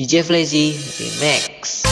DJ Flazy Remix